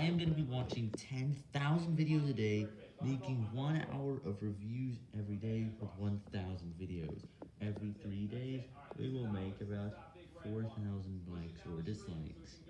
I am going to be watching 10,000 videos a day, making one hour of reviews every day with 1,000 videos. Every three days, we will make about 4,000 likes or dislikes.